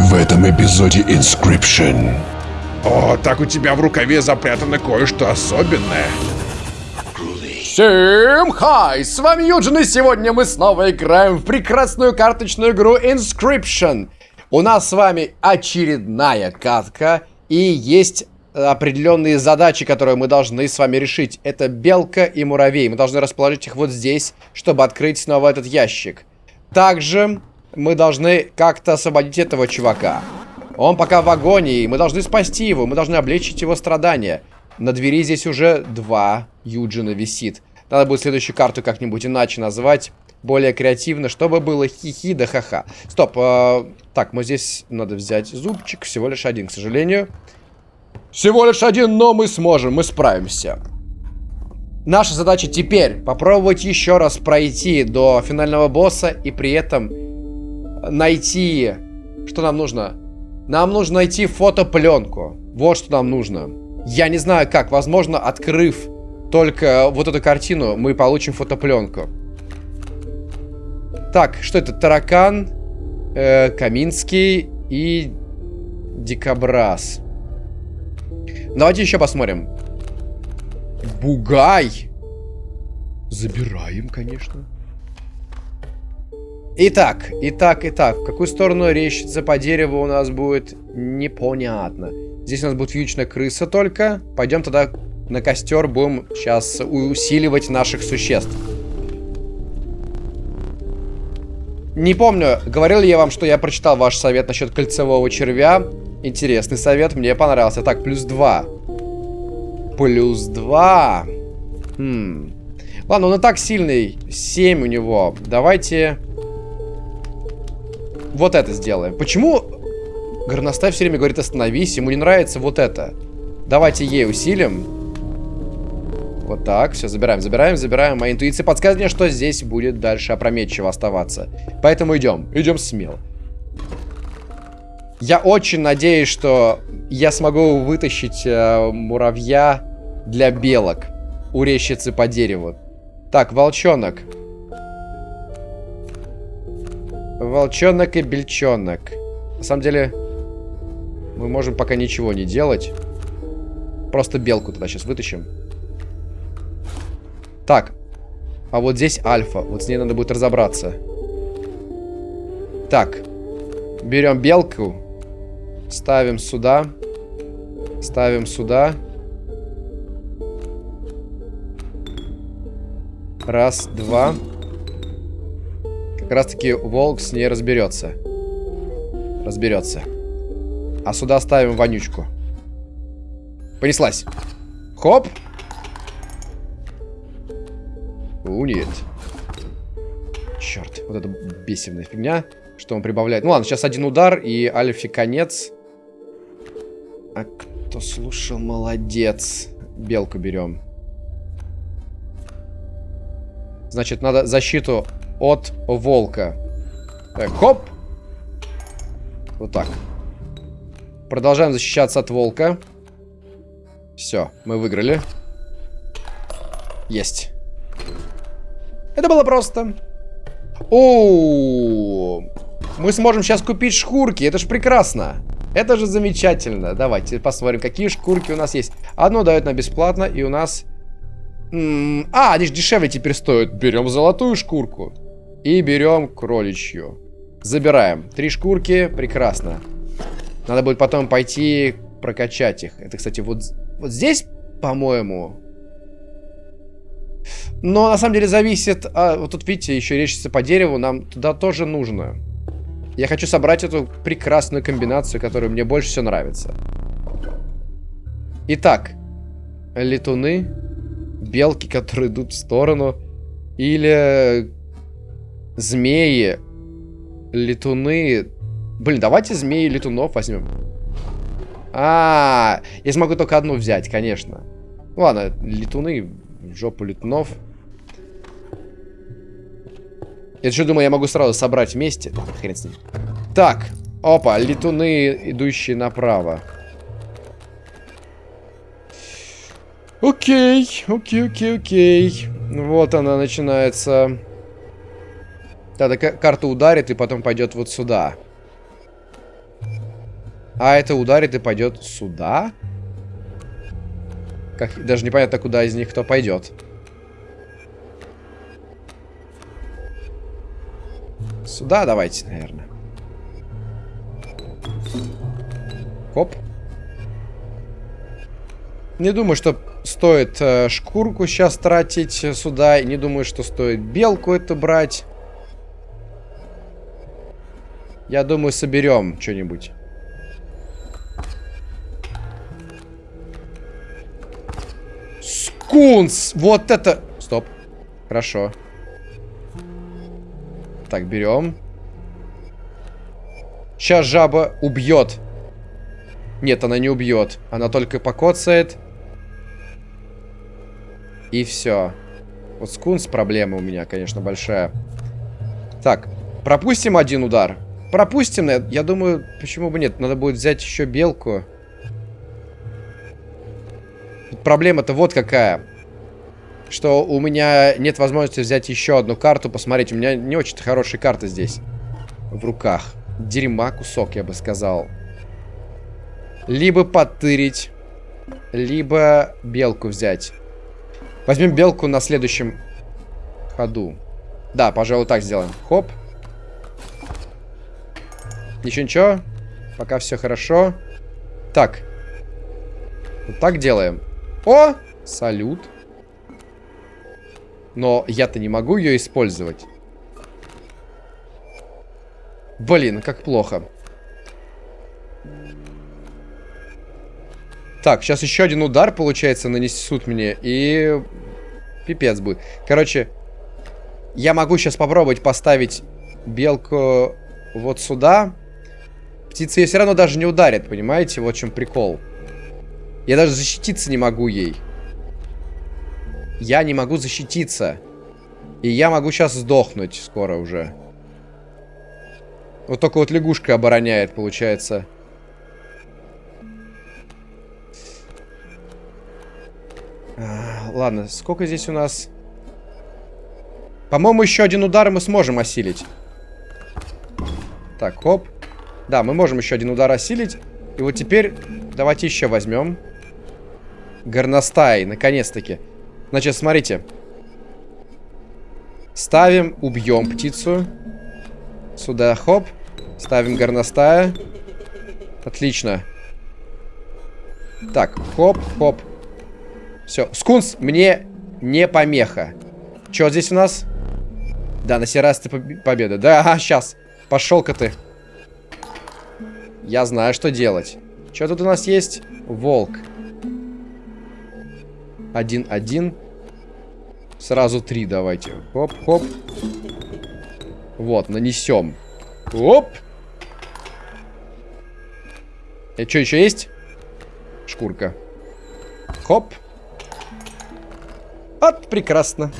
В этом эпизоде Inscription. О, так у тебя в рукаве запрятано кое-что особенное. Всем хай! С вами Юджин, и сегодня мы снова играем в прекрасную карточную игру Inscription. У нас с вами очередная катка, и есть определенные задачи, которые мы должны с вами решить. Это белка и муравей. Мы должны расположить их вот здесь, чтобы открыть снова этот ящик. Также мы должны как-то освободить этого чувака. Он пока в агонии, мы должны спасти его, мы должны облегчить его страдания. На двери здесь уже два Юджина висит. Надо будет следующую карту как-нибудь иначе назвать. Более креативно, чтобы было хихи да ха-ха. Стоп. Э, так, мы здесь надо взять зубчик. Всего лишь один, к сожалению. Всего лишь один, но мы сможем, мы справимся. Наша задача теперь попробовать еще раз пройти до финального босса и при этом найти... Что нам нужно? Нам нужно найти фотопленку. Вот что нам нужно. Я не знаю как. Возможно, открыв только вот эту картину, мы получим фотопленку. Так, что это? Таракан, э, Каминский и Дикобраз. Давайте еще посмотрим. Бугай. Забираем, конечно. Итак, итак, итак. В какую сторону речится по дереву у нас будет непонятно. Здесь у нас будет вьючная крыса только. Пойдем тогда на костер. Будем сейчас усиливать наших существ. Не помню, говорил ли я вам, что я прочитал ваш совет насчет кольцевого червя. Интересный совет, мне понравился. Так, плюс 2. Плюс 2. Хм. Ладно, он и так сильный. 7 у него. Давайте... Вот это сделаем. Почему горностай все время говорит остановись? Ему не нравится вот это. Давайте ей усилим. Вот так, все, забираем, забираем, забираем. Моя интуиция подсказывает мне, что здесь будет дальше опрометчиво оставаться. Поэтому идем, идем смело. Я очень надеюсь, что я смогу вытащить э, муравья для белок у рещицы по дереву. Так, волчонок. Волчонок и бельчонок. На самом деле, мы можем пока ничего не делать. Просто белку туда сейчас вытащим. Так. А вот здесь альфа. Вот с ней надо будет разобраться. Так. Берем белку. Ставим сюда. Ставим сюда. Раз, два. Как раз таки волк с ней разберется. Разберется. А сюда ставим вонючку. Понеслась. Хоп. У, нет. Черт, вот это бесивная фигня. Что он прибавляет? Ну ладно, сейчас один удар и Альфи конец. А кто слушал, молодец. Белку берем. Значит, надо защиту от волка. Так, хоп. Вот так. Продолжаем защищаться от волка. Все, мы выиграли. Есть. Это было просто. О, мы сможем сейчас купить шкурки. Это же прекрасно. Это же замечательно. Давайте посмотрим, какие шкурки у нас есть. Одну дают нам бесплатно, и у нас... А, они же дешевле теперь стоят. Берем золотую шкурку. И берем кроличью. Забираем. Три шкурки. Прекрасно. Надо будет потом пойти прокачать их. Это, кстати, вот, вот здесь, по-моему... Но на самом деле зависит... А, вот тут, видите, еще речится по дереву. Нам туда тоже нужно. Я хочу собрать эту прекрасную комбинацию, которая мне больше всего нравится. Итак. Летуны. Белки, которые идут в сторону. Или... Змеи. Летуны. Блин, давайте змеи и летунов возьмем. А, -а, а, я смогу только одну взять, конечно. Ладно, летуны жопу летунов. Я еще думаю, я могу сразу собрать вместе. Хрен с ним. Так, опа, летуны, идущие направо. Окей, окей, окей, окей. Вот она начинается. Тогда карта ударит и потом пойдет вот сюда. А это ударит и пойдет сюда? Как, даже непонятно, куда из них кто пойдет. Сюда давайте, наверное. Хоп. Не думаю, что стоит э, шкурку сейчас тратить сюда. И не думаю, что стоит белку это брать. Я думаю, соберем что-нибудь. Скунс! Вот это... Стоп. Хорошо. Так, берем. Сейчас жаба убьет. Нет, она не убьет. Она только покоцает. И все. Вот скунс проблема у меня, конечно, большая. Так, пропустим один удар. Пропустим, я думаю, почему бы нет. Надо будет взять еще белку. Проблема-то вот какая. Что у меня нет возможности взять еще одну карту. Посмотрите, у меня не очень хорошие карты здесь. В руках. Дерьма кусок, я бы сказал. Либо потырить, либо белку взять. Возьмем белку на следующем ходу. Да, пожалуй, так сделаем. Хоп. Ничего-ничего. Пока все хорошо. Так. Вот так делаем. О! Салют. Но я-то не могу ее использовать. Блин, как плохо. Так, сейчас еще один удар, получается, нанесут мне. И пипец будет. Короче, я могу сейчас попробовать поставить белку вот сюда. Птица ее все равно даже не ударит, понимаете? Вот в чем прикол. Я даже защититься не могу ей. Я не могу защититься. И я могу сейчас сдохнуть скоро уже. Вот только вот лягушка обороняет, получается. А, ладно, сколько здесь у нас? По-моему, еще один удар мы сможем осилить. Так, хоп. Да, мы можем еще один удар осилить. И вот теперь давайте еще возьмем. Горностай, наконец-таки. Значит, смотрите. Ставим, убьем птицу. Сюда, хоп. Ставим горностая. Отлично. Так, хоп, хоп. Все. Скунс мне не помеха. Что здесь у нас? Да, на сей раз ты победа. Да, ага, сейчас. Пошел-ка ты. Я знаю, что делать. Что тут у нас есть? Волк. Один-один. Сразу три давайте. Хоп-хоп. Вот, нанесем. Оп. И что еще есть? Шкурка. Хоп. Вот, прекрасно.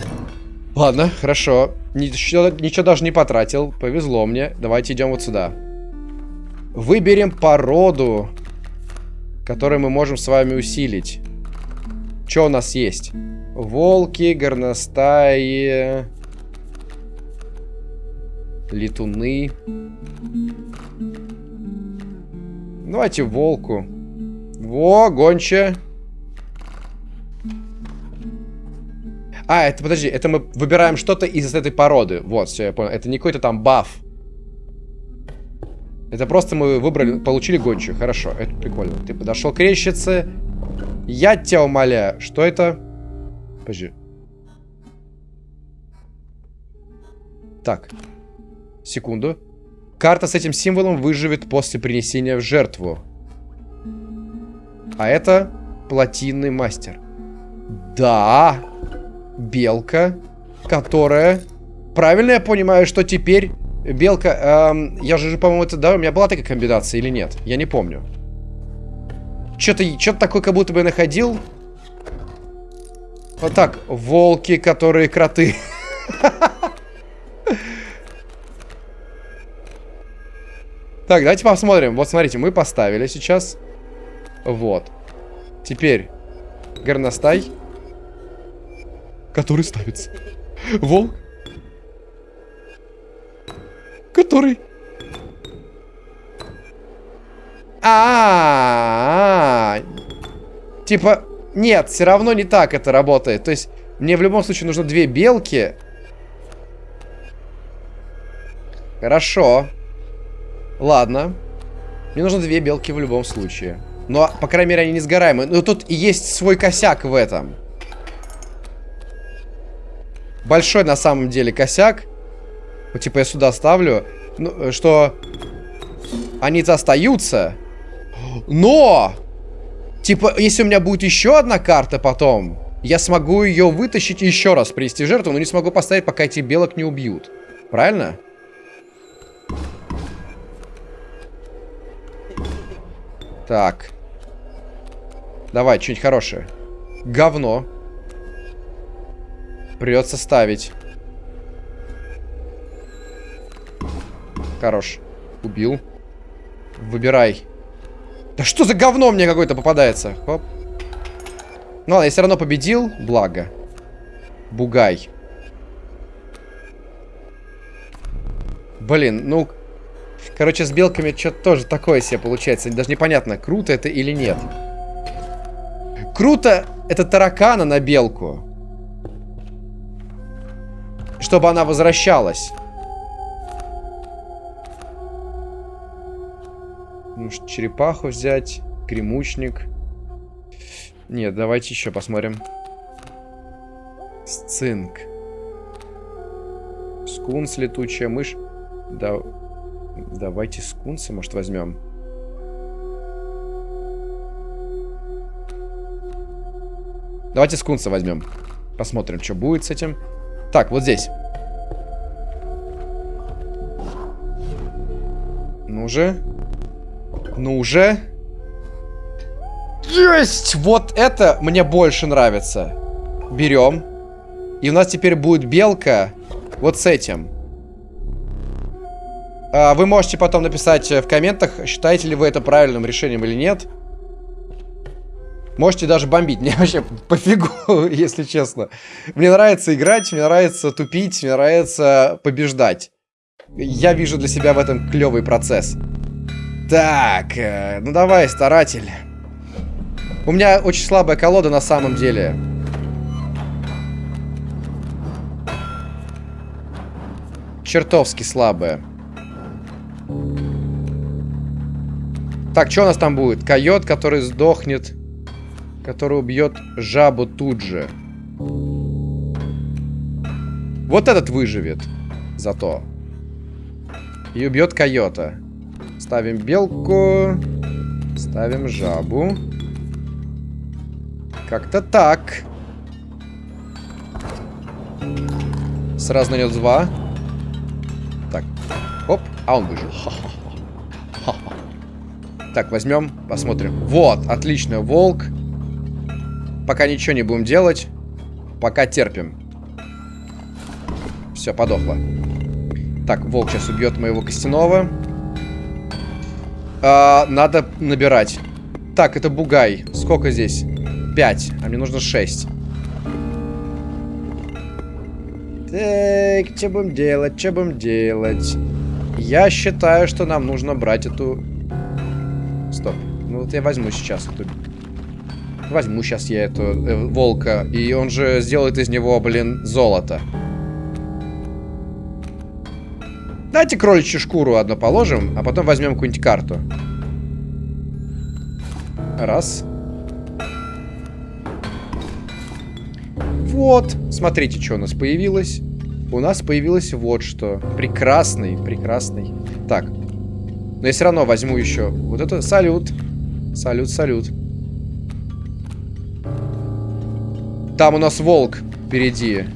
Ладно, хорошо. Ничего, ничего даже не потратил. Повезло мне. Давайте идем вот сюда. Выберем породу, которую мы можем с вами усилить. Что у нас есть? Волки, горностаи, летуны. Давайте волку. Во, гонча. А, это, подожди, это мы выбираем что-то из этой породы. Вот, все, я понял. Это не какой-то там баф. Это просто мы выбрали, получили гончую. Хорошо, это прикольно. Ты подошел к рещице. Я тебя умоляю. Что это? Подожди. Так. Секунду. Карта с этим символом выживет после принесения в жертву. А это плотинный мастер. Да. Белка, которая... Правильно я понимаю, что теперь Белка, эм, я же, по-моему, это, да, у меня была такая комбинация или нет? Я не помню. Что-то что такое, как будто бы я находил. Вот так, волки, которые кроты. Так, давайте посмотрим. Вот, смотрите, мы поставили сейчас. Вот. Теперь горностай. Который ставится. Волк который... А. Типа, нет, все равно не так это работает. То есть, мне в любом случае нужно две белки. Хорошо. Ладно. Мне нужно две белки в любом случае. Но, по крайней мере, они не сгораемые. Но тут и есть свой косяк в этом. Большой, на самом деле, косяк. Вот, типа, я сюда ставлю. Ну, что... Они-то остаются. Но! Типа, если у меня будет еще одна карта потом, я смогу ее вытащить еще раз принести жертву, но не смогу поставить, пока эти белок не убьют. Правильно? Так. Давай, что-нибудь хорошее. Говно. Придется ставить. Хорош. Убил. Выбирай. Да что за говно мне какое-то попадается? Хоп. Ну ладно, я все равно победил. Благо. Бугай. Блин, ну... Короче, с белками что-то тоже такое себе получается. Даже непонятно, круто это или нет. Круто это таракана на белку. Чтобы она возвращалась. Может, черепаху взять? Кремучник. Нет, давайте еще посмотрим. Сцинк. Скунс, летучая мышь. Да... Давайте скунса, может, возьмем. Давайте скунса возьмем. Посмотрим, что будет с этим. Так, вот здесь. Ну же. Ну уже. Есть! Вот это мне больше нравится. Берем. И у нас теперь будет белка вот с этим. А, вы можете потом написать в комментах, считаете ли вы это правильным решением или нет. Можете даже бомбить. Мне вообще пофигу, если честно. Мне нравится играть, мне нравится тупить, мне нравится побеждать. Я вижу для себя в этом клевый процесс. Так, э, ну давай, старатель. У меня очень слабая колода на самом деле. Чертовски слабая. Так, что у нас там будет? Койот, который сдохнет. Который убьет жабу тут же. Вот этот выживет. Зато. И убьет койота. Ставим белку. Ставим жабу. Как-то так. Сразу нанес два. Так. Оп. А он выжил. Так, возьмем, посмотрим. Вот, отлично, волк. Пока ничего не будем делать. Пока терпим. Все, подохло. Так, волк сейчас убьет моего костяного. А, надо набирать. Так, это бугай. Сколько здесь? 5, а мне нужно 6. Так, что будем делать, что будем делать? Я считаю, что нам нужно брать эту... Стоп. Ну вот я возьму сейчас эту... Возьму сейчас я эту э, волка, и он же сделает из него, блин, золото. Давайте кроличью шкуру одну положим, а потом возьмем какую-нибудь карту. Раз. Вот, смотрите, что у нас появилось. У нас появилось вот что. Прекрасный, прекрасный. Так. Но я все равно возьму еще. Вот это салют. Салют, салют. Там у нас волк впереди.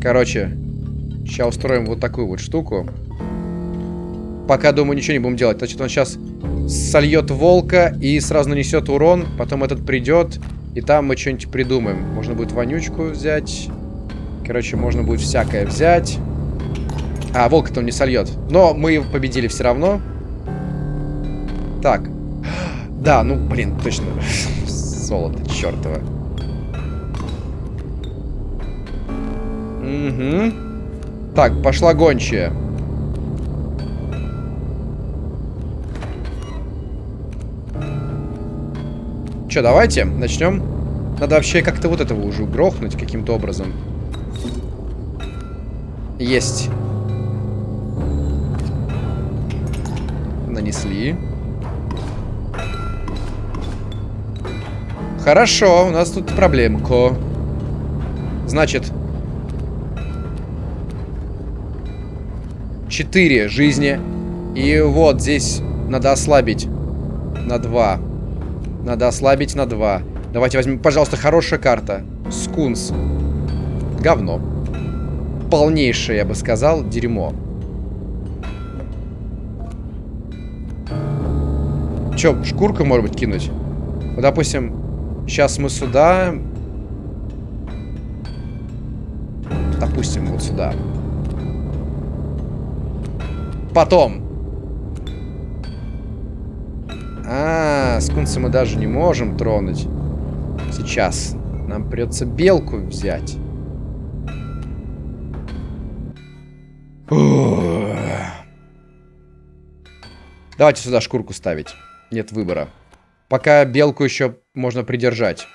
Короче, сейчас устроим вот такую вот штуку. Пока, думаю, ничего не будем делать. Значит, он сейчас сольет волка и сразу нанесет урон. Потом этот придет и там мы что-нибудь придумаем. Можно будет вонючку взять. Короче, можно будет всякое взять. А, волк-то он не сольет. Но мы победили все равно. Так. Да, ну, блин, точно. Золото, чертово. Угу. Так, пошла гончая. Че, давайте начнем. Надо вообще как-то вот этого уже грохнуть каким-то образом. Есть. Нанесли. Хорошо, у нас тут проблемка. Значит, 4 жизни. И вот здесь надо ослабить на 2. Надо ослабить на 2. Давайте возьмем, пожалуйста, хорошая карта. Скунс. Говно. Полнейшее, я бы сказал, дерьмо. Че, шкурка, может быть, кинуть? Допустим, сейчас мы сюда... Допустим, вот сюда. Потом. А, скунса мы даже не можем тронуть. Сейчас. Нам придется белку взять. Давайте сюда шкурку ставить. Нет выбора. Пока белку еще можно придержать.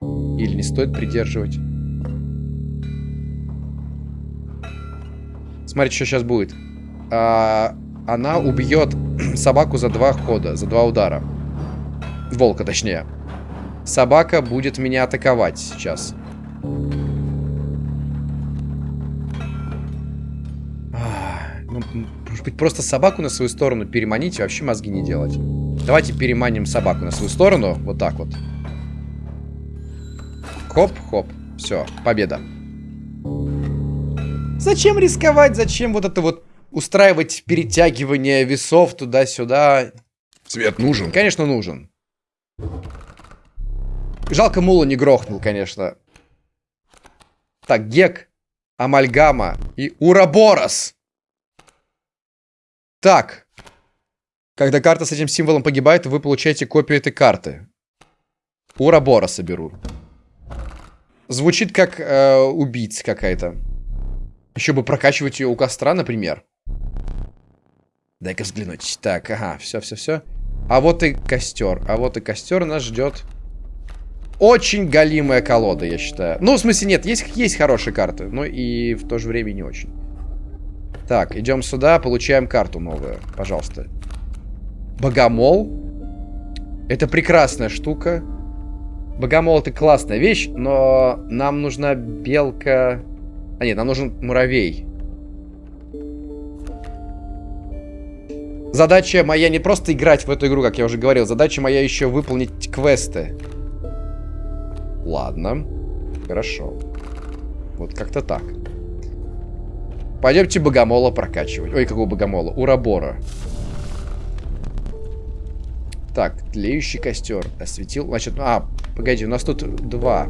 Или не стоит придерживать. Смотрите, что сейчас будет. А, она убьет собаку за два хода, за два удара. Волка, точнее. Собака будет меня атаковать сейчас. Ну, может быть, просто собаку на свою сторону переманить и вообще мозги не делать. Давайте переманим собаку на свою сторону. Вот так вот. Хоп-хоп. Все, победа. Зачем рисковать? Зачем вот это вот устраивать перетягивание весов туда-сюда? Свет нужен? Конечно, нужен. Жалко, Мула не грохнул, конечно. Так, Гек, Амальгама и Ураборос. Так. Когда карта с этим символом погибает, вы получаете копию этой карты. Урабороса беру. Звучит как э, убийца какая-то. Еще бы прокачивать ее у костра, например. Дай-ка взглянуть. Так, ага, все-все-все. А вот и костер. А вот и костер нас ждет. Очень галимая колода, я считаю. Ну, в смысле, нет, есть, есть хорошие карты, но и в то же время не очень. Так, идем сюда, получаем карту новую. Пожалуйста. Богомол. Это прекрасная штука. Богомол это классная вещь, но нам нужна белка... А нет, нам нужен муравей. Задача моя не просто играть в эту игру, как я уже говорил. Задача моя еще выполнить квесты. Ладно. Хорошо. Вот как-то так. Пойдемте богомола прокачивать. Ой, какого богомола? Урабора. Так, тлеющий костер. Осветил. Значит, а, погоди, у нас тут два.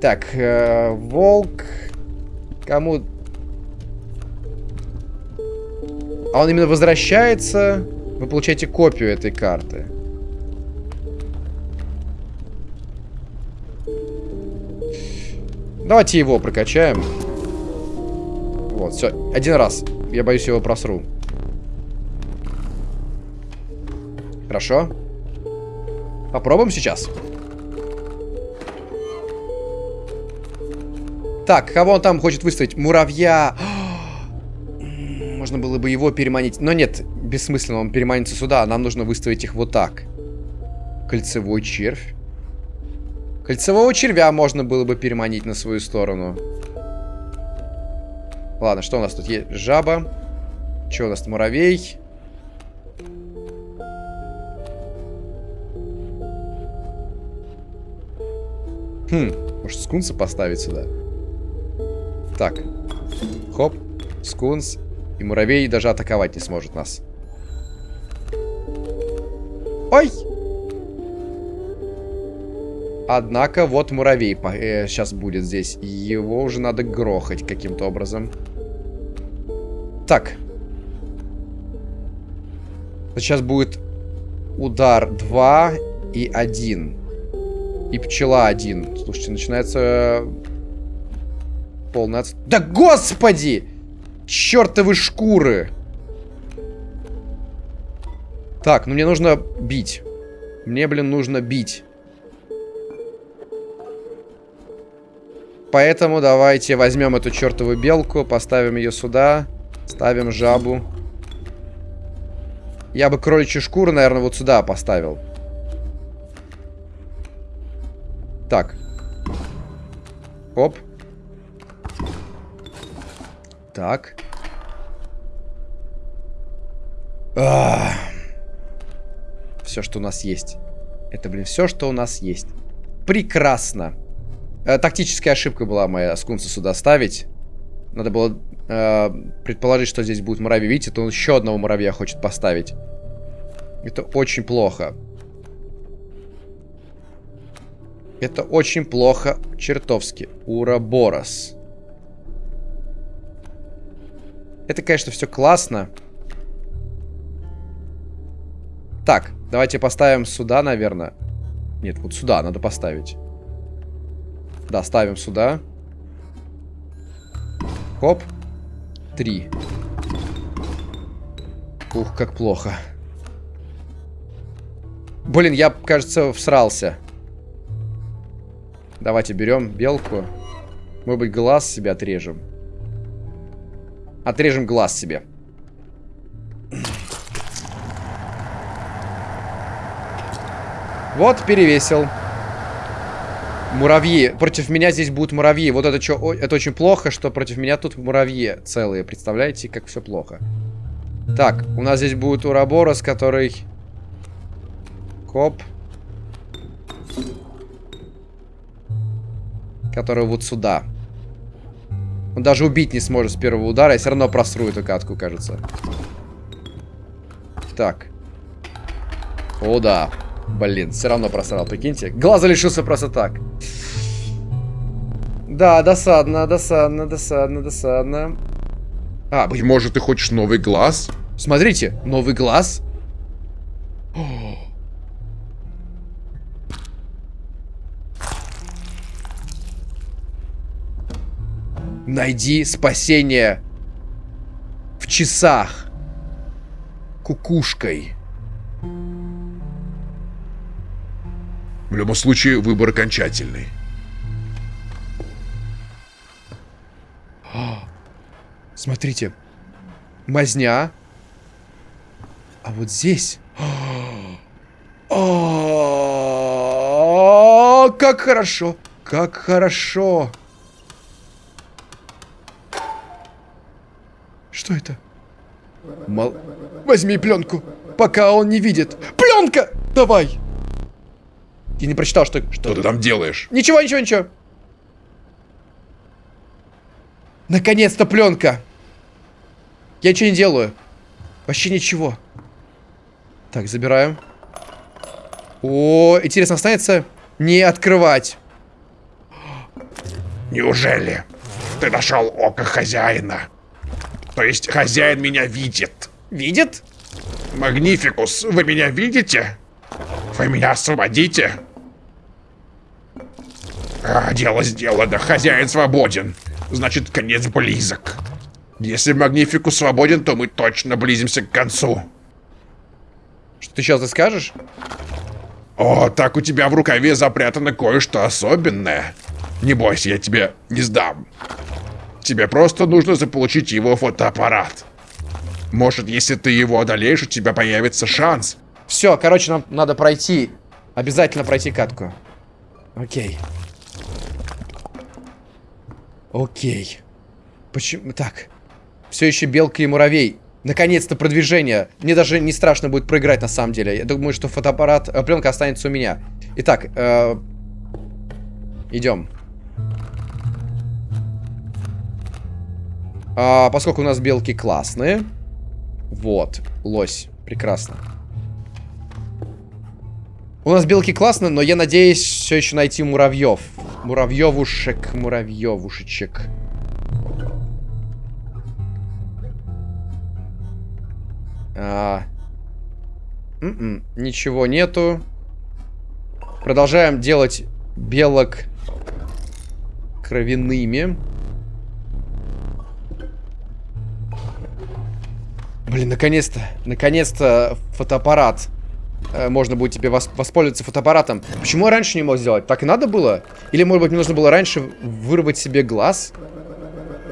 Так, э, волк. Кому... А он именно возвращается. Вы получаете копию этой карты. Давайте его прокачаем. Вот, все. Один раз. Я боюсь, его просру. Хорошо. Попробуем сейчас. Так, кого он там хочет выставить? Муравья. Можно было бы его переманить. Но нет, бессмысленно, он переманится сюда. Нам нужно выставить их вот так. Кольцевой червь. Кольцевого червя можно было бы переманить на свою сторону. Ладно, что у нас тут есть? Жаба. Что у нас? Муравей. Хм, может скунса поставить сюда? Так. Хоп. Скунс. И муравей даже атаковать не сможет нас. Ой! Однако вот муравей э, сейчас будет здесь. Его уже надо грохать каким-то образом. Так. Сейчас будет удар 2 и 1. И пчела 1. Слушайте, начинается Полный отс... Да господи! Чертовы шкуры! Так, ну мне нужно бить. Мне, блин, нужно бить. Поэтому давайте возьмем эту чертову белку, поставим ее сюда, ставим жабу. Я бы кроличью шкуру, наверное, вот сюда поставил. Так. Оп. Так. Все, что у нас есть. Это, блин, все, что у нас есть. Прекрасно. Э, тактическая ошибка была моя скунса сюда ставить. Надо было э, предположить, что здесь будет муравей. Видите, то он еще одного муравья хочет поставить. Это очень плохо. Это очень плохо чертовски. Ураборос. Это, конечно, все классно. Так, давайте поставим сюда, наверное. Нет, вот сюда надо поставить. Да, ставим сюда. Хоп. Три. Ух, как плохо. Блин, я, кажется, всрался. Давайте берем белку. Может быть, глаз себе отрежем. Отрежем глаз себе. Вот, перевесил. Муравьи. Против меня здесь будут муравьи. Вот это что? Это очень плохо, что против меня тут муравьи целые. Представляете, как все плохо. Так, у нас здесь будет Ураборос, который... Коп. Который вот сюда. Он даже убить не сможет с первого удара. Я все равно просру эту катку, кажется. Так. О, да. Блин, все равно просрал, прикиньте. Глаза лишился просто так. Да, досадно, досадно, досадно, досадно. А, быть может, ты хочешь новый глаз? Смотрите, новый глаз. Найди спасение в часах кукушкой. В любом случае, выбор окончательный. Смотрите. Мазня. А вот здесь... О, как хорошо! Как хорошо! Что это? Мол... Возьми пленку, пока он не видит. Пленка! Давай! Я не прочитал, что... Что, что ты там делаешь? Ничего, ничего, ничего. Наконец-то пленка. Я ничего не делаю. Вообще ничего. Так, забираем. О, интересно, останется не открывать. Неужели ты нашел око хозяина? То есть хозяин меня видит? Видит? Магнификус, вы меня видите? Вы меня освободите? А, дело сделано, хозяин свободен. Значит, конец близок. Если Магнификус свободен, то мы точно близимся к концу. Что ты сейчас скажешь? О, так у тебя в рукаве запрятано кое-что особенное. Не бойся, я тебе не сдам. Тебе просто нужно заполучить его фотоаппарат. Может, если ты его одолеешь, у тебя появится шанс. Все, короче, нам надо пройти. Обязательно пройти катку. Окей. Окей. Почему так? Все еще белка и муравей. Наконец-то продвижение. Мне даже не страшно будет проиграть на самом деле. Я думаю, что фотоаппарат, э, пленка останется у меня. Итак, э, идем. А, поскольку у нас белки классные. Вот, лось. Прекрасно. У нас белки классно, но я надеюсь все еще найти муравьев. Муравьевушек, муравьевушечек. А... М -м, ничего нету. Продолжаем делать белок кровяными. Блин, наконец-то, наконец-то фотоаппарат. Э, можно будет тебе вос воспользоваться фотоаппаратом. Почему я раньше не мог сделать? Так и надо было? Или, может быть, мне нужно было раньше вырвать себе глаз?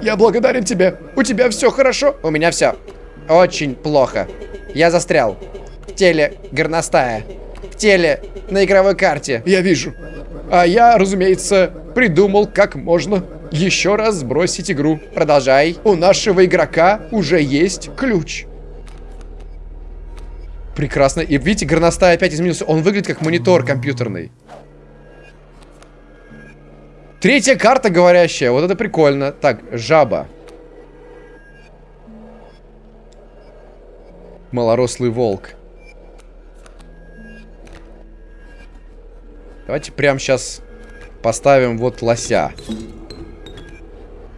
Я благодарен тебе. У тебя все хорошо? У меня все очень плохо. Я застрял. В теле горностая. В теле на игровой карте. Я вижу. А я, разумеется, придумал, как можно еще раз сбросить игру. Продолжай. У нашего игрока уже есть ключ. Прекрасно. И видите, горностай опять изменился. Он выглядит как монитор компьютерный. Третья карта говорящая. Вот это прикольно. Так, жаба. Малорослый волк. Давайте прямо сейчас поставим вот лося.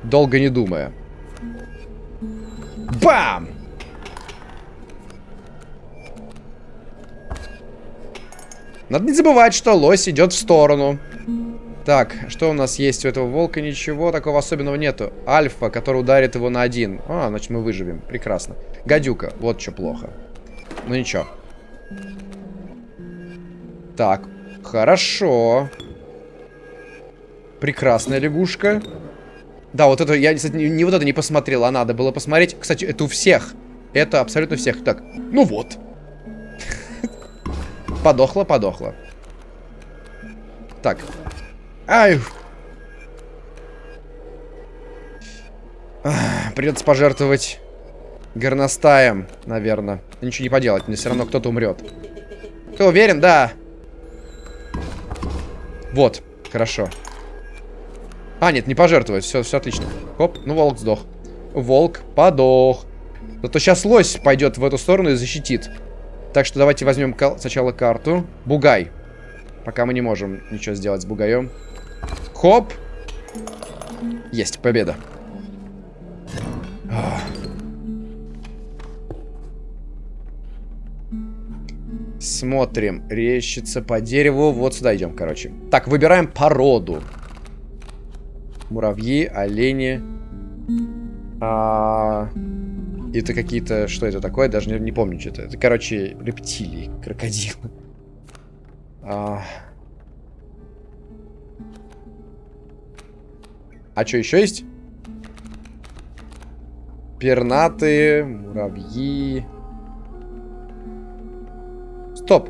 Долго не думая. Бам! Надо не забывать, что лось идет в сторону. Так, что у нас есть у этого волка? Ничего такого особенного нету. Альфа, который ударит его на один. А, значит мы выживем. Прекрасно. Гадюка. Вот что плохо. Ну ничего. Так, хорошо. Прекрасная лягушка. Да, вот это, я, кстати, не, не вот это не посмотрел, а надо было посмотреть. Кстати, это у всех. Это абсолютно всех. Так, ну вот. Подохла, подохла. Так. Ай. Придется пожертвовать горностаем, наверное. Ничего не поделать, мне все равно кто-то умрет. Ты уверен? Да. Вот, хорошо. А, нет, не пожертвовать. Все, все отлично. Хоп, ну волк сдох. Волк подох. Зато сейчас лось пойдет в эту сторону и защитит. Так что давайте возьмем сначала карту. Бугай. Пока мы не можем ничего сделать с бугаем. Хоп. Есть, победа. Смотрим. Рещится по дереву. Вот сюда идем, короче. Так, выбираем породу. Муравьи, олени. А... Это какие-то... Что это такое? Даже не, не помню, что это. Это, короче, рептилии, крокодилы. А... А что еще есть? Пернатые, муравьи. Стоп.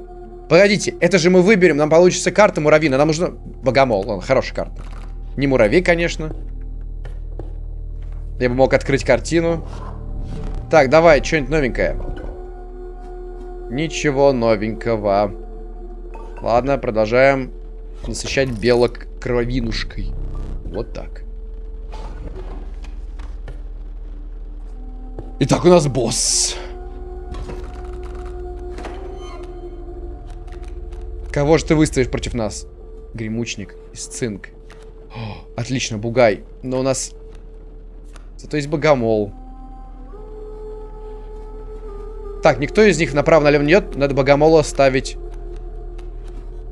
Погодите, это же мы выберем, нам получится карта муравьина. Нам нужно... Богомол, ладно, хорошая карта. Не муравей, конечно. Я бы мог открыть картину. Так, давай, что-нибудь новенькое. Ничего новенького. Ладно, продолжаем насыщать белок кровинушкой. Вот так. Итак, у нас босс. Кого же ты выставишь против нас? Гремучник из цинк. О, отлично, бугай. Но у нас... Зато есть богомол. Так, никто из них направо-налево не идет. Надо богомола ставить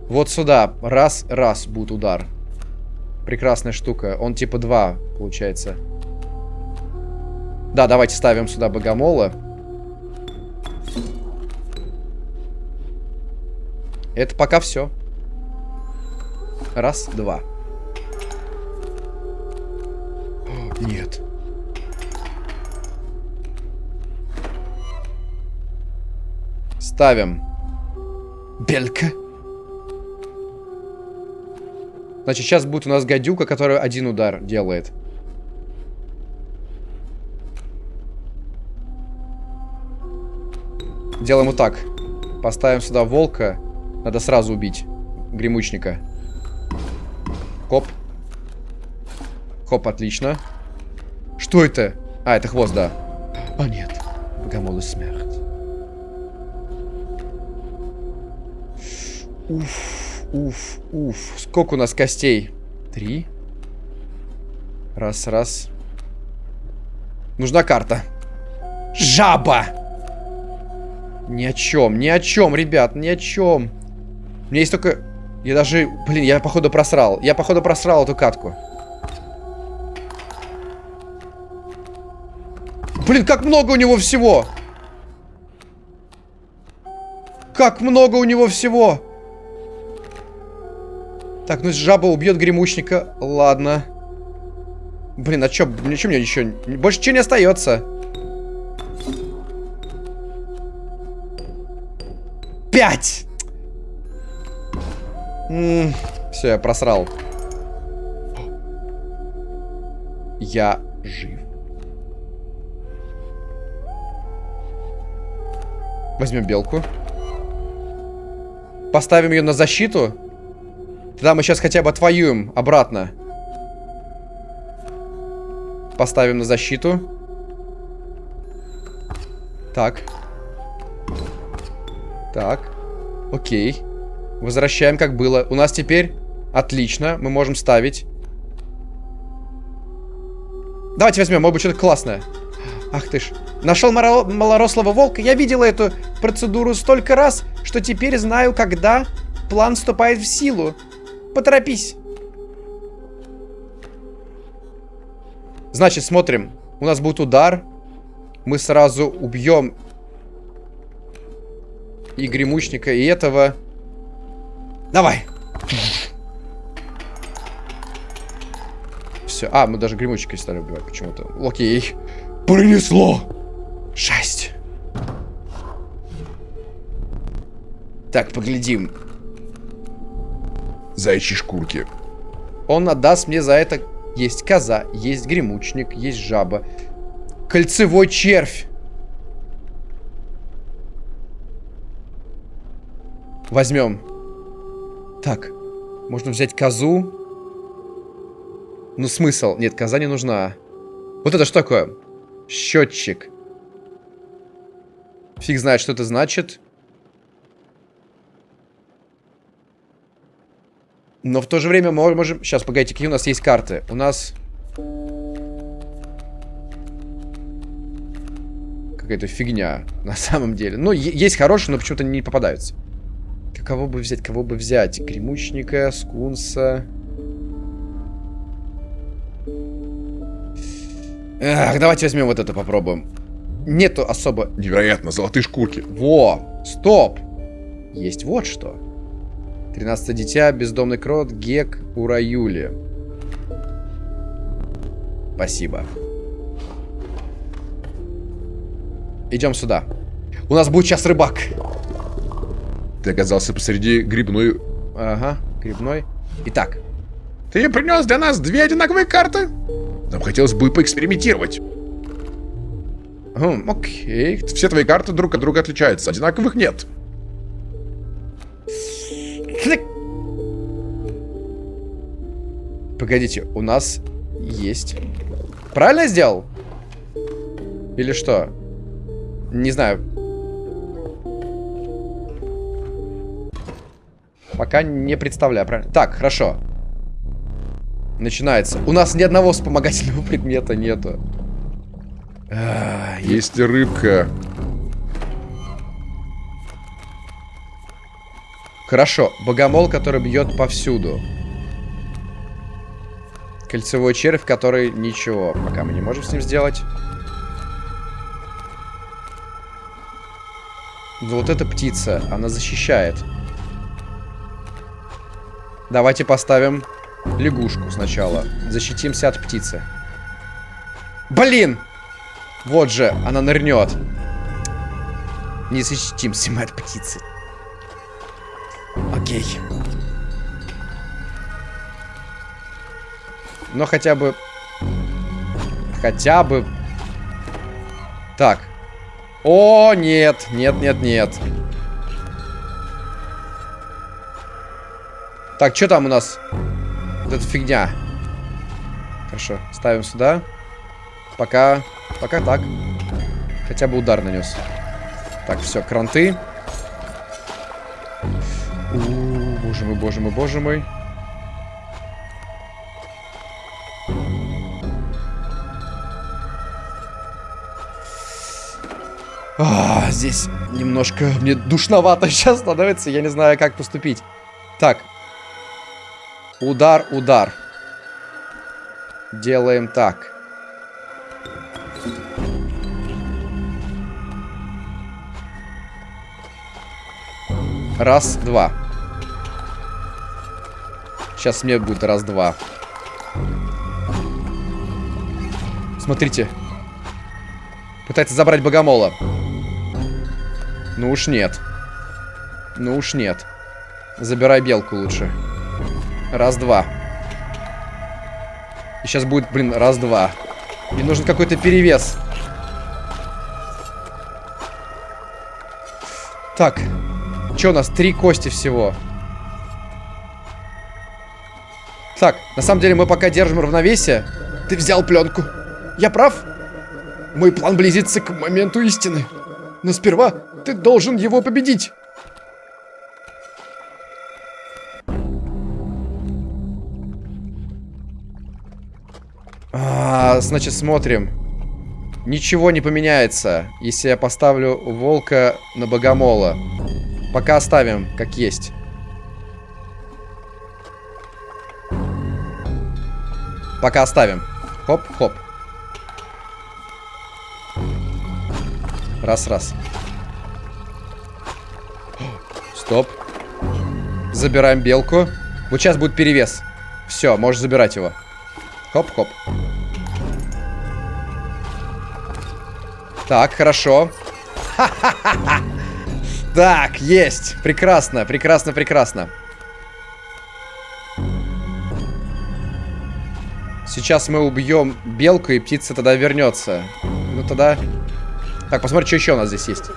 вот сюда. Раз, раз будет удар. Прекрасная штука. Он типа два, получается. Да, давайте ставим сюда богомола. Это пока все. Раз, два. Нет. Ставим. Белька. Значит, сейчас будет у нас гадюка, которая один удар делает. Делаем вот так. Поставим сюда волка. Надо сразу убить гремучника. Хоп. Хоп, отлично. Что это? А, это хвост, да. А, нет. Богомол и Уф, уф, уф. Сколько у нас костей? Три. Раз, раз. Нужна карта. Жаба! Ни о чем, ни о чем, ребят, ни о чем. У меня есть только... Я даже... Блин, я походу просрал. Я походу просрал эту катку. Блин, как много у него всего! Как много у него всего! Так, ну жаба убьет гремучника. Ладно. Блин, а чё, ничего мне еще... Больше ничего не остается. Пять! Все, я просрал. Я жив. Возьмем белку. Поставим ее на защиту. Тогда мы сейчас хотя бы отвоюем обратно. Поставим на защиту. Так. Так. Окей. Возвращаем, как было. У нас теперь... Отлично. Мы можем ставить. Давайте возьмем, может быть, что-то классное. Ах ты ж. Нашел малорослого волка. Я видела эту процедуру столько раз, что теперь знаю, когда план вступает в силу. Поторопись. Значит, смотрим. У нас будет удар. Мы сразу убьем и гремучника, и этого. Давай. Все. А, мы даже гремучника стали убивать почему-то. Окей. Принесло. Шесть. Так, поглядим. Зайчьи шкурки. Он отдаст мне за это... Есть коза, есть гремучник, есть жаба. Кольцевой червь. Возьмем. Так. Можно взять козу. Ну, смысл? Нет, коза не нужна. Вот это что такое? Счетчик. Фиг знает, что это значит. Но в то же время мы можем... Сейчас, погодите, какие у нас есть карты? У нас... Какая-то фигня, на самом деле. Ну, есть хорошие, но почему-то не попадаются. Кого бы взять? Кого бы взять? Гремучника, скунса... Эх, давайте возьмем вот это попробуем. Нету особо... Невероятно, золотые шкурки. Во, стоп. Есть вот что. 13 дитя, бездомный крот, гек, ураюли. Спасибо. Идем сюда. У нас будет сейчас рыбак. Ты оказался посреди грибной... Ага, грибной. Итак. Ты принес для нас две одинаковые карты? Нам хотелось бы поэкспериментировать. Хм, окей. Все твои карты друг от друга отличаются. Одинаковых нет. Погодите, у нас есть... Правильно сделал? Или что? Не знаю. Пока не представляю, правильно? Так, хорошо. Начинается. У нас ни одного вспомогательного предмета нету. А, есть рыбка. Хорошо. Богомол, который бьет повсюду. Кольцевой червь, который ничего. Пока мы не можем с ним сделать. Но вот эта птица, она защищает. Давайте поставим лягушку сначала. Защитимся от птицы. Блин! Вот же, она нырнет. Не защитимся мы от птицы. Окей. Но хотя бы... Хотя бы... Так. О, нет. Нет, нет, нет. Так, что там у нас? Вот эта фигня. Хорошо, ставим сюда. Пока... Пока так. Хотя бы удар нанес. Так, все, кранты. Мой, боже мой, боже мой. А, здесь немножко мне душновато сейчас становится. Я не знаю, как поступить. Так. Удар, удар. Делаем так. Раз, два. Сейчас мне будет раз, два. Смотрите. Пытается забрать богомола. Ну уж нет. Ну уж нет. Забирай белку лучше. Раз-два. И сейчас будет, блин, раз-два. И нужен какой-то перевес. Так. Что у нас? Три кости всего. Так, на самом деле мы пока держим равновесие. Ты взял пленку. Я прав? Мой план близится к моменту истины. Но сперва ты должен его победить. А, значит, смотрим. Ничего не поменяется, если я поставлю волка на богомола. Пока оставим, как есть. Пока оставим. Хоп-хоп. Раз-раз. Стоп. Забираем белку. Вот сейчас будет перевес. Все, можешь забирать его. Хоп-хоп. Так, хорошо. Так, есть. Прекрасно, прекрасно, прекрасно. Сейчас мы убьем белку, и птица тогда вернется. Ну тогда... Так, посмотрим, что еще у нас здесь есть.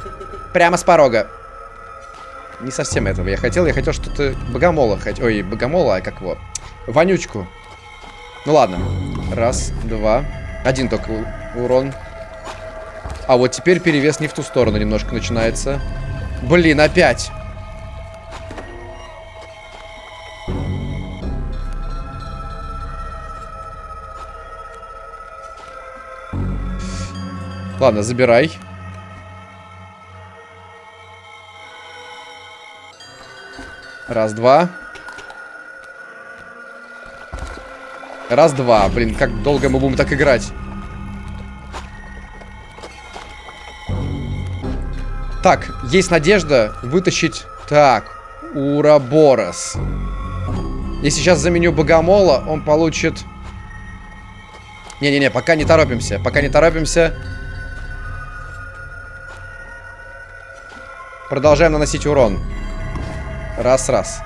Прямо с порога. Не совсем этого я хотел. Я хотел что-то богомола. Хоть... Ой, богомола, а как его? Вонючку. Ну ладно. Раз, два. Один только урон. А вот теперь перевес не в ту сторону немножко начинается. Блин, опять. Ладно, забирай. Раз, два. Раз, два. Блин, как долго мы будем так играть? Так, есть надежда вытащить... Так, Ураборос. Если сейчас заменю Богомола, он получит... Не-не-не, пока не торопимся. Пока не торопимся. Продолжаем наносить урон. Раз-раз.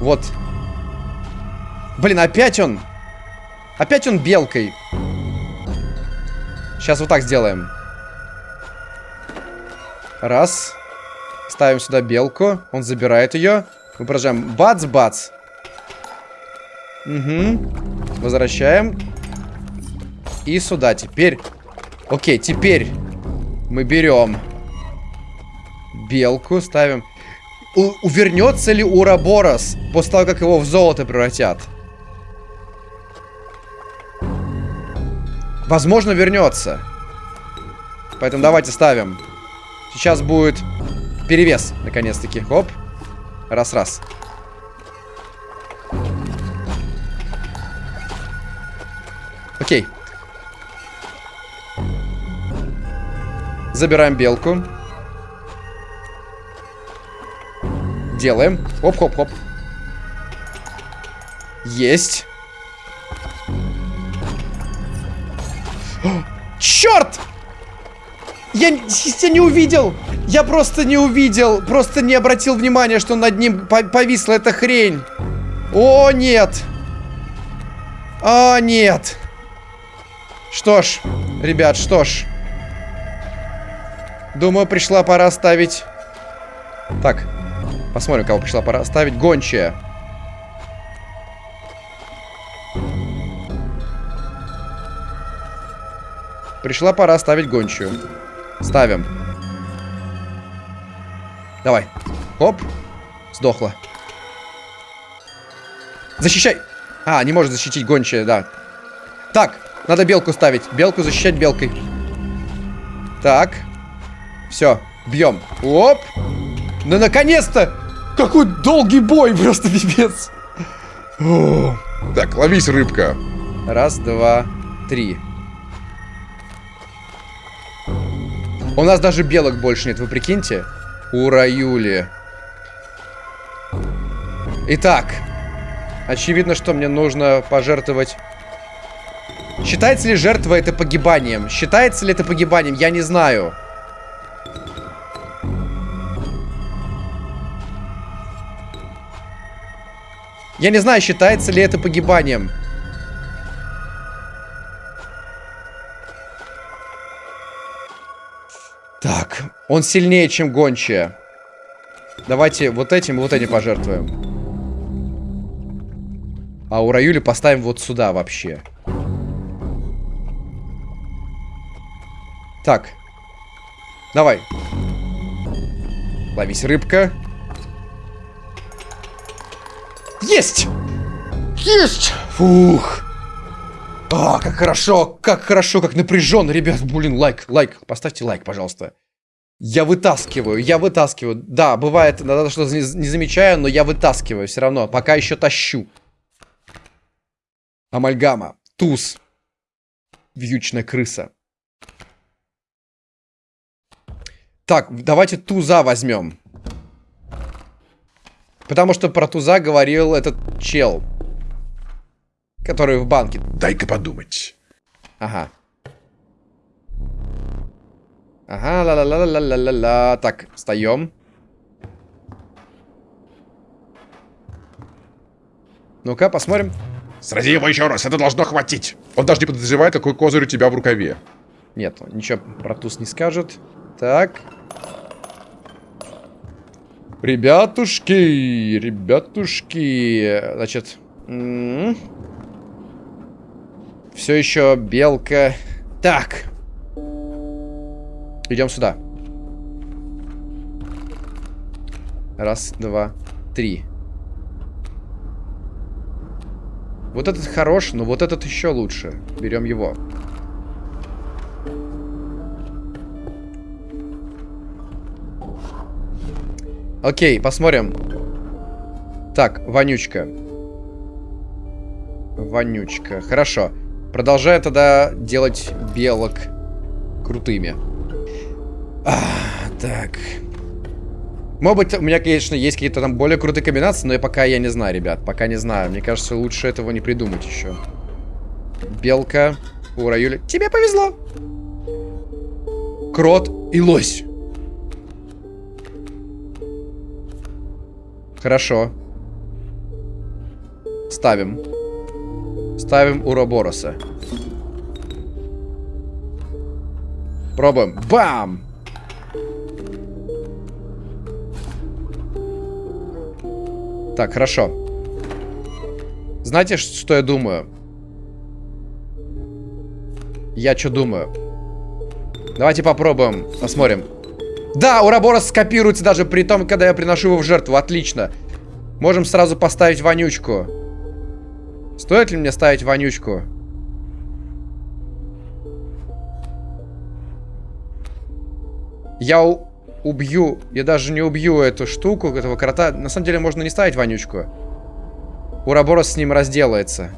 Вот. Блин, опять он. Опять он белкой. Сейчас вот так сделаем. Раз. Ставим сюда белку. Он забирает ее. Мы поражаем. Бац-бац. Угу. Возвращаем. И сюда. Теперь... Окей, теперь мы берем белку, ставим... У увернется ли Ураборос после того, как его в золото превратят? Возможно, вернется. Поэтому давайте ставим. Сейчас будет перевес, наконец-таки. Хоп. Раз-раз. Окей. Забираем белку. Делаем. Хоп-хоп-хоп. Есть. Черт! Я, я не увидел! Я просто не увидел! Просто не обратил внимания, что над ним повисла эта хрень. О, нет! О, нет! Что ж, ребят, что ж. Думаю, пришла пора ставить... Так, посмотрим, кого пришла пора ставить. Гончая. Пришла пора ставить гончую. Ставим. Давай. Оп. Сдохла. Защищай. А, не может защитить гончая, да. Так, надо белку ставить. Белку защищать белкой. Так. Все, бьем. Оп. Ну, наконец-то! Какой долгий бой, просто пипец. Так, ловись, рыбка. Раз, два, три. У нас даже белок больше нет, вы прикиньте? Ура, Юли. Итак. Очевидно, что мне нужно пожертвовать... Считается ли жертва это погибанием? Считается ли это погибанием? Я не знаю. Я не знаю, считается ли это погибанием. Так, он сильнее, чем гончая. Давайте вот этим вот этим пожертвуем. А у Раюли поставим вот сюда вообще. Так. Давай. Ловись, рыбка. Есть! Есть! Фух. А, как хорошо, как хорошо, как напряженно, ребят. Блин, лайк, лайк. Поставьте лайк, пожалуйста. Я вытаскиваю, я вытаскиваю. Да, бывает, иногда что-то не, не замечаю, но я вытаскиваю все равно. Пока еще тащу. Амальгама. Туз. Вьючная крыса. Так, давайте туза возьмем. Потому что про туза говорил этот чел. Который в банке. Дай-ка подумать. Ага. Ага, ла-ла-ла-ла-ла-ла-ла. Так, встаем. Ну-ка, посмотрим. Срази его еще раз, это должно хватить. Он даже не подозревает, какой козырь у тебя в рукаве. Нет, он ничего про туз не скажет. Так. Ребятушки, ребятушки. Значит, все еще белка. Так. Идем сюда. Раз, два, три. Вот этот хорош, но вот этот еще лучше. Берем его. Окей, посмотрим. Так, вонючка. Вонючка. Хорошо. Продолжаем тогда делать белок крутыми. А, так. Может быть, у меня, конечно, есть какие-то там более крутые комбинации, но я пока я не знаю, ребят. Пока не знаю. Мне кажется, лучше этого не придумать еще. Белка. Ура, Юля. Тебе повезло. Крот и лось. Хорошо. Ставим. Ставим Уробороса. Пробуем. Бам! Так, хорошо. Знаете, что я думаю? Я что думаю? Давайте попробуем. Посмотрим. Да, Ураборос скопируется даже при том, когда я приношу его в жертву. Отлично. Можем сразу поставить вонючку. Стоит ли мне ставить вонючку? Я убью, я даже не убью эту штуку, этого крота. На самом деле можно не ставить вонючку. Ураборос с ним разделается.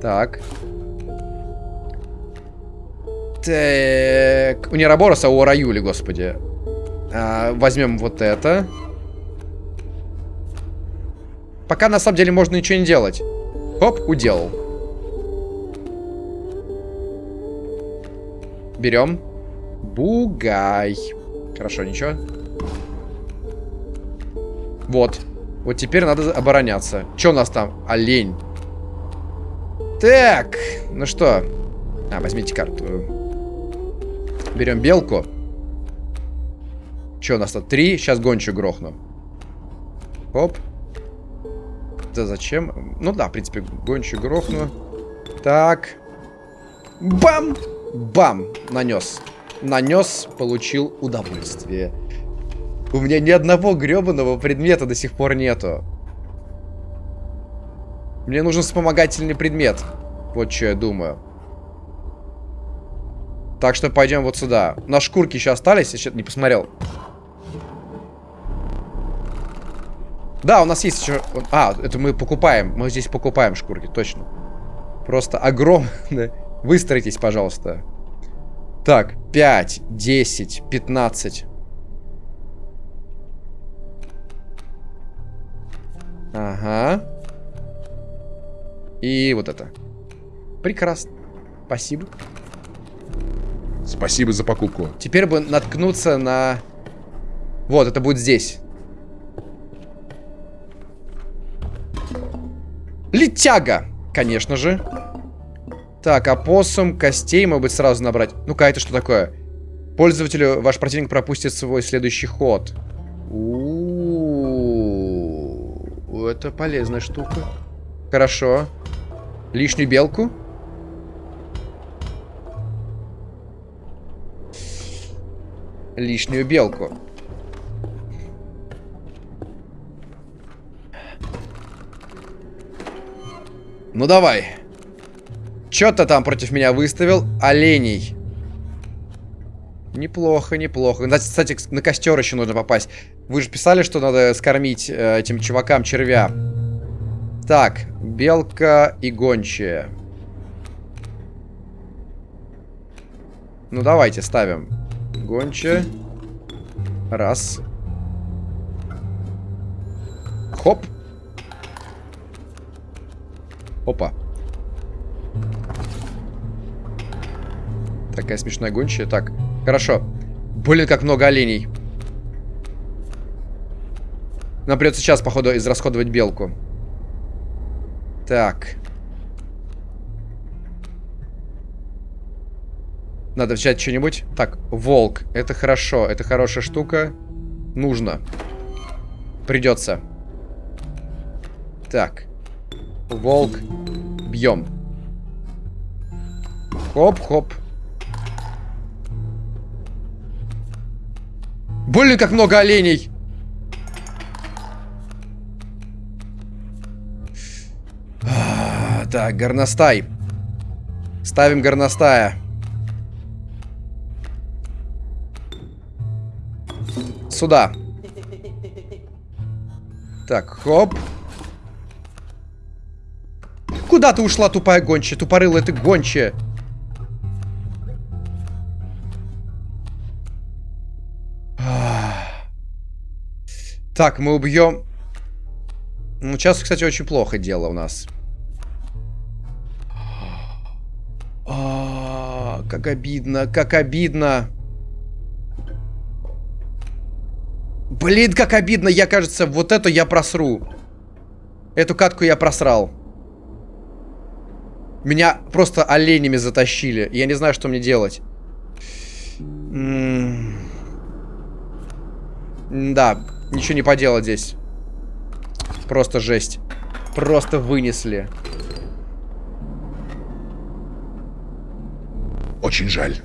Так. Так. У Нерабороса, а у Раюли, господи. А, возьмем вот это. Пока на самом деле можно ничего не делать. Хоп, уделал. Берем. Бугай. Хорошо, ничего. Вот. Вот теперь надо обороняться. Что у нас там? Олень. Так. Ну что? А, возьмите карту. Берем белку. Что у нас тут? Три. Сейчас гончу грохну. Оп. Да зачем? Ну да, в принципе, гончу грохну. Так. Бам! Бам! Нанес нанес, получил удовольствие. У меня ни одного гребаного предмета до сих пор нету. Мне нужен вспомогательный предмет. Вот что я думаю. Так что пойдем вот сюда. На шкурки еще остались, я сейчас не посмотрел. Да, у нас есть еще... А, это мы покупаем. Мы здесь покупаем шкурки, точно. Просто огромные. Выстроитесь, пожалуйста. Так, 5, 10, 15. Ага. И вот это. Прекрасно. Спасибо. Спасибо за покупку. Теперь бы наткнуться на... Вот, это будет здесь. Летяга, конечно же. Так, опоссум, костей, может быть, сразу набрать. Ну-ка, это что такое? Пользователю ваш противник пропустит свой следующий ход. У -у -у, это полезная штука. Хорошо. Лишнюю белку. Лишнюю белку. Ну давай. Чё ты там против меня выставил? Оленей. Неплохо, неплохо. Кстати, на костер еще нужно попасть. Вы же писали, что надо скормить э, этим чувакам червя. Так, белка и гончая. Ну, давайте ставим. Гончая. Раз. Хоп. Опа. Такая смешная гончая. Так, хорошо. Блин, как много оленей. Нам придется сейчас, походу, израсходовать белку. Так. Надо взять что-нибудь. Так, волк. Это хорошо. Это хорошая штука. Нужно. Придется. Так. Волк. Бьем. Хоп-хоп. Блин, как много оленей. А, так, горностай. Ставим горностая. Сюда. Так, хоп. Куда ты ушла, тупая гончая? Тупорылая ты гончая. Так, мы убьем... Ну, сейчас, кстати, очень плохо дело у нас. А, как обидно, как обидно. Блин, как обидно. Я, кажется, вот эту я просру. Эту катку я просрал. Меня просто оленями затащили. Я не знаю, что мне делать. М да, ничего не поделать здесь. Просто жесть. Просто вынесли. Очень жаль.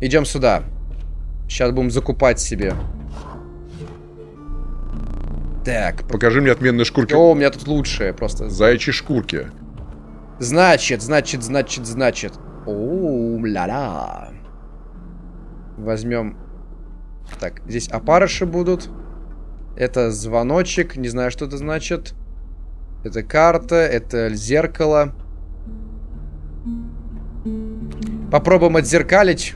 Идем сюда. Сейчас будем закупать себе. Так. Покажи мне отменные шкурки. О, у меня тут лучшие просто. Зайчьи шкурки. Значит, значит, значит, значит. О, ля-ля. Возьмем. Так, здесь опарыши будут. Это звоночек. Не знаю, что это значит. Это карта, это зеркало. Попробуем отзеркалить.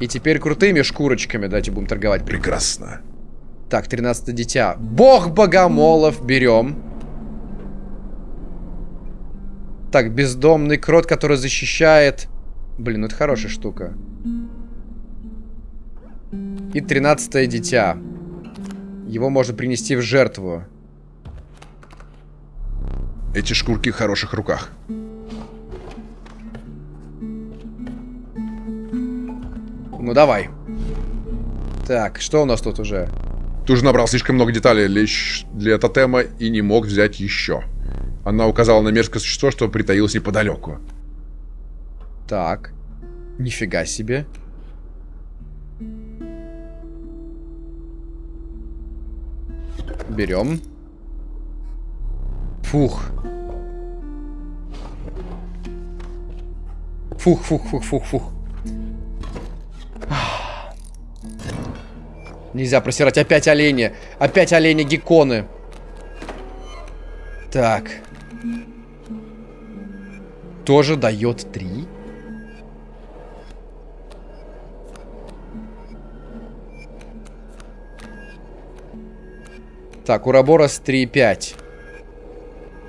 И теперь крутыми шкурочками давайте будем торговать. Прекрасно. Так, 13 дитя. Бог богомолов берем. Так, бездомный крот, который защищает... Блин, ну это хорошая штука. И 13 дитя. Его можно принести в жертву. Эти шкурки в хороших руках. Ну давай. Так, что у нас тут уже? Ты уже набрал слишком много деталей лишь для тотема и не мог взять еще. Она указала на мерзкое существо, что притаилось неподалеку. Так. Нифига себе. Берем. Фух. Фух, фух, фух, фух, фух. Нельзя просирать. Опять олени. Опять олени гекконы. Так. Тоже дает 3. Так, Ураборос 3,5.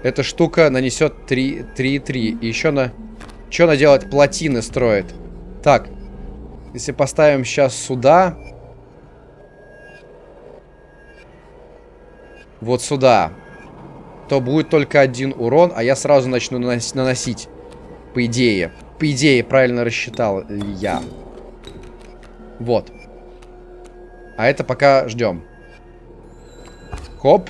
Эта штука нанесет 3,3. И еще на... Что она делает? Плотины строит. Так. Если поставим сейчас сюда... Вот сюда. То будет только один урон, а я сразу начну наносить. По идее. По идее, правильно рассчитал я. Вот. А это пока ждем. Хоп.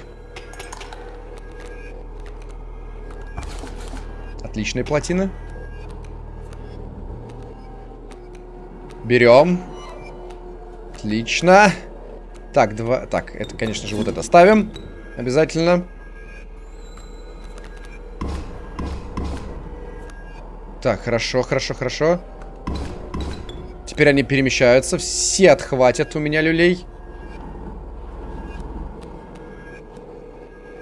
Отличные плотины. Берем. Отлично. Так, два... Так, это, конечно же, вот это ставим. Обязательно. Так, хорошо, хорошо, хорошо. Теперь они перемещаются. Все отхватят у меня люлей.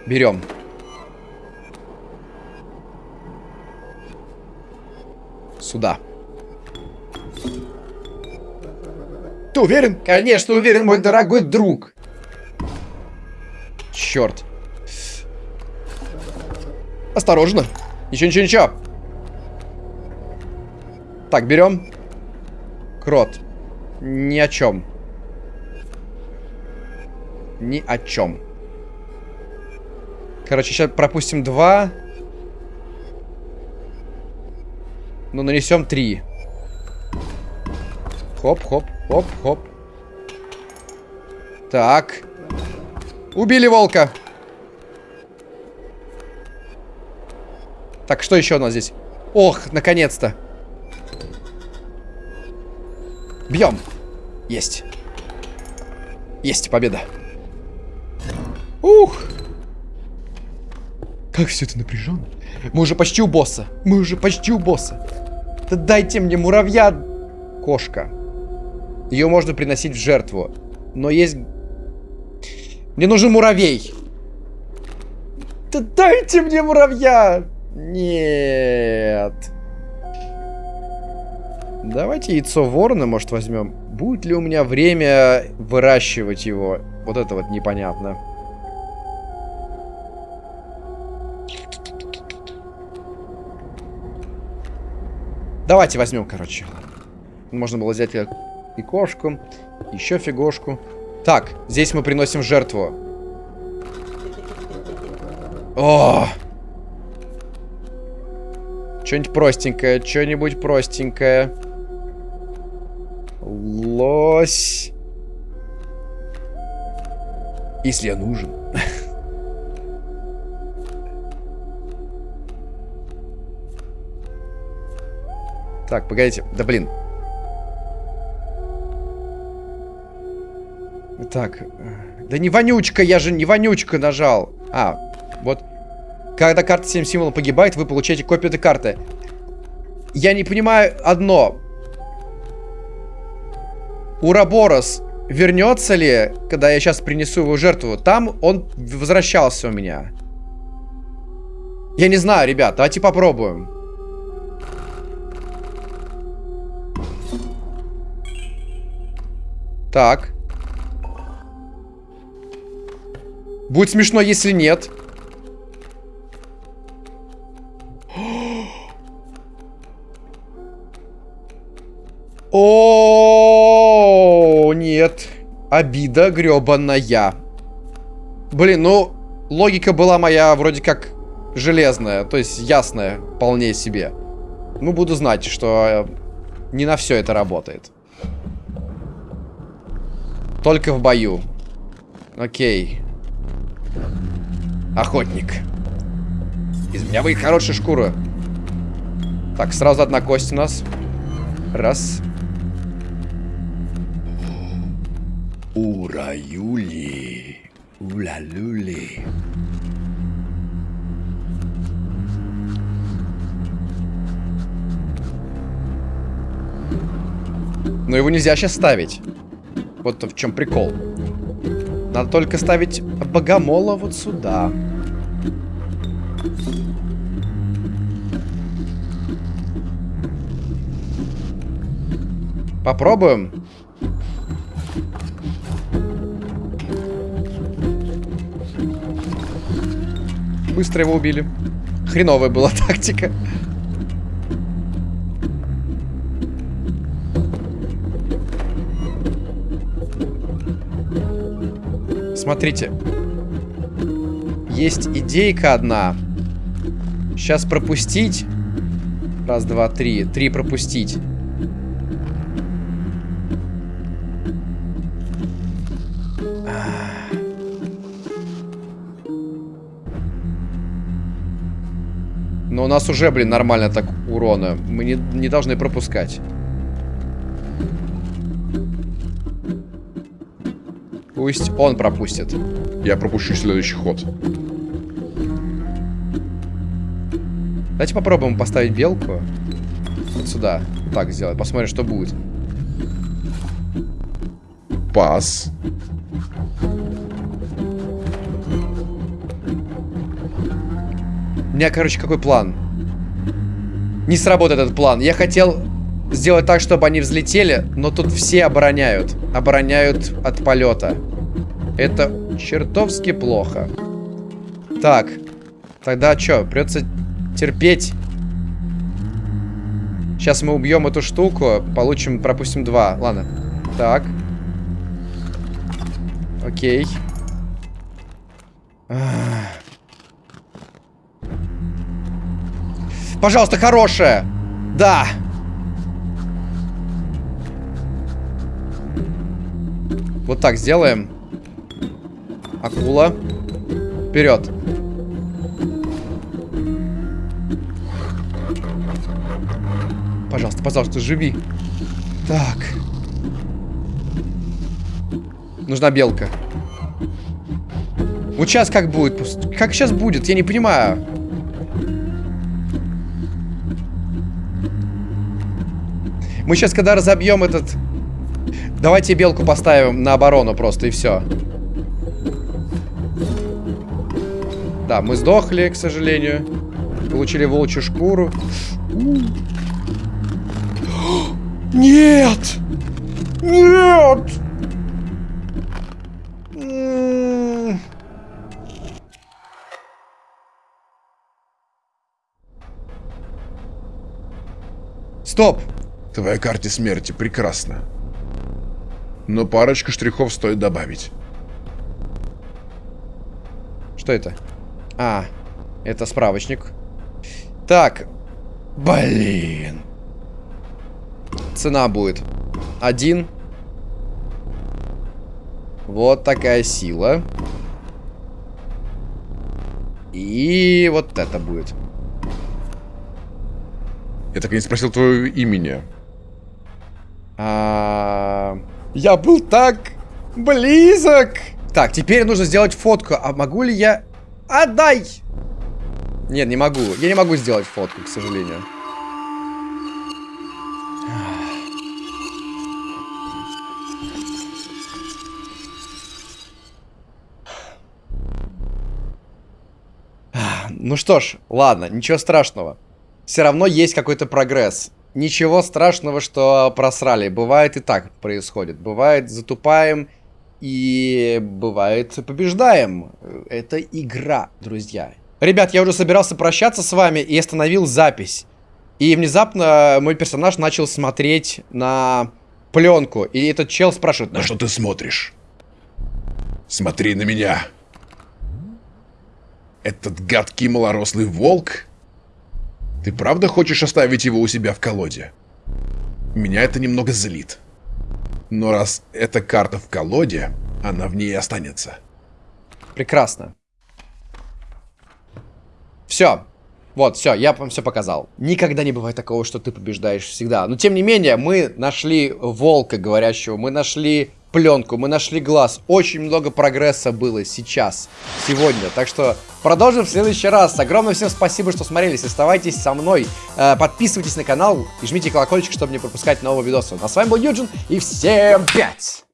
Берем. Сюда. Ты уверен? Конечно, уверен, мой дорогой друг. Черт. Осторожно. Ничего, ничего, ничего. Так, берем. Крот. Ни о чем. Ни о чем. Короче, сейчас пропустим два. Ну, нанесем три. Хоп, хоп, хоп, хоп. Так. Убили волка. Так, что еще у нас здесь? Ох, наконец-то. Бьем. Есть. Есть победа. Ух. Как все это напряженно. Мы уже почти у босса. Мы уже почти у босса. Да дайте мне муравья. Кошка. Ее можно приносить в жертву. Но есть... Мне нужен муравей. Да дайте мне муравья. Нет. Давайте яйцо ворона, может, возьмем. Будет ли у меня время выращивать его? Вот это вот непонятно. Давайте возьмем, короче. Можно было взять и кошку, еще фигошку. Так, здесь мы приносим жертву. О! Что-нибудь простенькое, что-нибудь простенькое. Лось. Если я нужен. Так, погодите. Да блин. Так. Э, да не вонючка, я же не вонючка нажал. А, вот. Когда карта 7 символов погибает, вы получаете копию этой карты. Я не понимаю одно. Ураборос вернется ли, когда я сейчас принесу его жертву? Там он возвращался у меня. Я не знаю, ребят, давайте попробуем. Так. Будет смешно, если нет. О, нет. Обида гребаная. Блин, ну, логика была моя вроде как железная, то есть ясная, вполне себе. Ну, буду знать, что не на все это работает. Только в бою. Окей. Охотник. Из меня выйдет хорошая шкура. Так, сразу одна кость у нас. Раз. Ура-юли. Ула-люли. Но его нельзя сейчас ставить. Вот в чем прикол. Надо только ставить богомола вот сюда. Попробуем. Быстро его убили. Хреновая была тактика. Смотрите. Есть идейка одна. Сейчас пропустить. Раз, два, три. Три пропустить. Но у нас уже, блин, нормально так урона. Мы не, не должны пропускать. Пусть он пропустит. Я пропущу следующий ход. Давайте попробуем поставить белку. Вот сюда. Вот так сделать. Посмотрим, что будет. Пас. У меня, короче, какой план? Не сработает этот план. Я хотел сделать так, чтобы они взлетели, но тут все обороняют. Обороняют от полета. Это чертовски плохо. Так. Тогда что, придется терпеть. Сейчас мы убьем эту штуку, получим, пропустим два. Ладно. Так. Окей. Пожалуйста, хорошая. Да. Вот так сделаем. Акула. Вперед. Пожалуйста, пожалуйста, живи. Так. Нужна белка. Вот сейчас как будет? Как сейчас будет? Я не понимаю. Мы сейчас, когда разобьем этот... Давайте белку поставим на оборону просто, и все. Да, мы сдохли, к сожалению. Получили волчью шкуру. Нет! Нет! Стоп! Твоя карте смерти прекрасна. Но парочку штрихов стоит добавить. Что это? А, это справочник. Так. Блин. Цена будет. Один. Вот такая сила. И вот это будет. Я так и не спросил твоего имени. А, я был так близок. Так, теперь нужно сделать фотку. А могу ли я... Отдай! Нет, не могу. Я не могу сделать фотку, к сожалению. Ну что ж, ладно, ничего страшного. Все равно есть какой-то прогресс. Ничего страшного, что просрали. Бывает и так происходит. Бывает затупаем и бывает побеждаем. Это игра, друзья. Ребят, я уже собирался прощаться с вами и остановил запись. И внезапно мой персонаж начал смотреть на пленку. И этот чел спрашивает... На что ты смотришь? Смотри на меня. Этот гадкий малорослый волк ты правда хочешь оставить его у себя в колоде? Меня это немного злит. Но раз эта карта в колоде, она в ней останется. Прекрасно. Все. Вот, все, я вам все показал. Никогда не бывает такого, что ты побеждаешь всегда. Но тем не менее, мы нашли волка говорящего, мы нашли пленку, мы нашли глаз. Очень много прогресса было сейчас, сегодня. Так что продолжим в следующий раз. Огромное всем спасибо, что смотрелись. Оставайтесь со мной. Э, подписывайтесь на канал и жмите колокольчик, чтобы не пропускать новые видосы. А с вами был Юджин и всем пять!